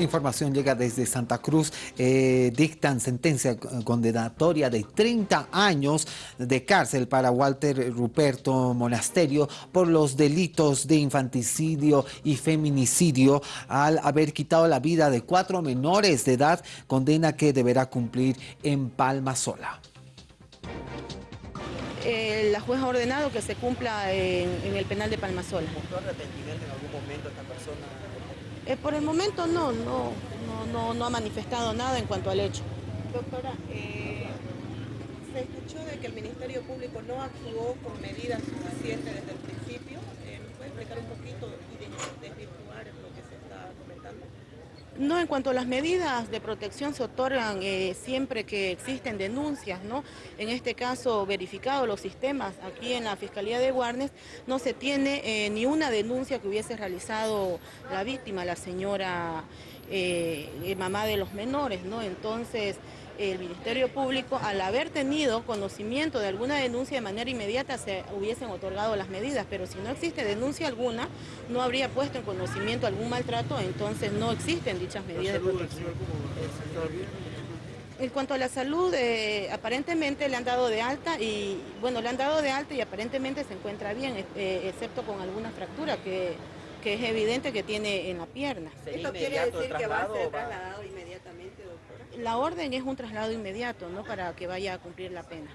Información llega desde Santa Cruz. Eh, dictan sentencia condenatoria de 30 años de cárcel para Walter Ruperto Monasterio por los delitos de infanticidio y feminicidio al haber quitado la vida de cuatro menores de edad, condena que deberá cumplir en Palma Sola. Eh, la jueza ha ordenado que se cumpla en, el penal de Palmasola. ¿Mostró arrepentimiento en algún momento? Eh, por el momento no, no, no, no, ha manifestado nada en cuanto al hecho. Doctora, eh, se escuchó de que el Ministerio Público no actuó con medidas suficientes desde el principio. ¿Me puede explicar un poquito y desvirtuar lo que se está comentando? No, en cuanto a las medidas de protección se otorgan eh, siempre que existen denuncias, ¿no? En este caso, verificado los sistemas aquí en la Fiscalía de Guarnes, no se tiene eh, ni una denuncia que hubiese realizado la víctima, la señora eh, mamá de los menores, ¿no? Entonces, el Ministerio Público, al haber tenido conocimiento de alguna denuncia de manera inmediata, se hubiesen otorgado las medidas, pero si no existe denuncia alguna, no habría puesto en conocimiento algún maltrato, entonces no existen dichas medidas de protección. En cuanto a la salud, eh, aparentemente le han dado de alta y, bueno, le han dado de alta y aparentemente se encuentra bien, eh, excepto con alguna fractura que, que es evidente que tiene en la pierna. ¿Esto quiere decir que va a ser trasladado inmediatamente, doctora? La orden es un traslado inmediato, ¿no? Para que vaya a cumplir la pena.